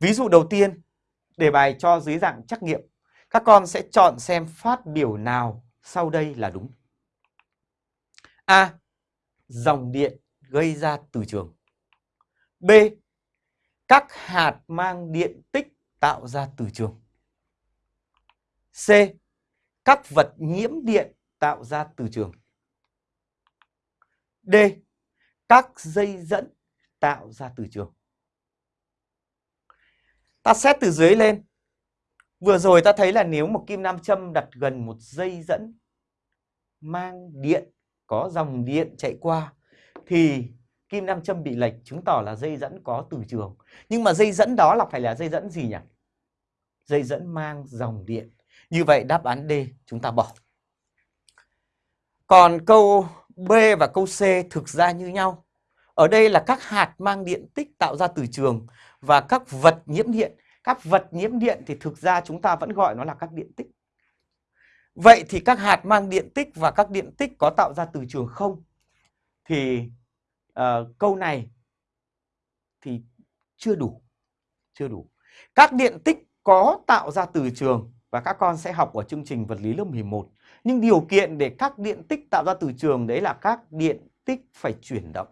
Ví dụ đầu tiên, đề bài cho dưới dạng trắc nghiệm. Các con sẽ chọn xem phát biểu nào sau đây là đúng. A. Dòng điện gây ra từ trường. B. Các hạt mang điện tích tạo ra từ trường. C. Các vật nhiễm điện tạo ra từ trường. D. Các dây dẫn tạo ra từ trường. Ta xét từ dưới lên. Vừa rồi ta thấy là nếu một kim nam châm đặt gần một dây dẫn mang điện, có dòng điện chạy qua thì kim nam châm bị lệch chứng tỏ là dây dẫn có từ trường. Nhưng mà dây dẫn đó là phải là dây dẫn gì nhỉ? Dây dẫn mang dòng điện. Như vậy đáp án D chúng ta bỏ. Còn câu B và câu C thực ra như nhau. Ở đây là các hạt mang điện tích tạo ra từ trường và các vật nhiễm điện. Các vật nhiễm điện thì thực ra chúng ta vẫn gọi nó là các điện tích. Vậy thì các hạt mang điện tích và các điện tích có tạo ra từ trường không? Thì uh, câu này thì chưa đủ. Chưa đủ. Các điện tích có tạo ra từ trường và các con sẽ học ở chương trình vật lý lớp 11. Nhưng điều kiện để các điện tích tạo ra từ trường đấy là các điện tích phải chuyển động.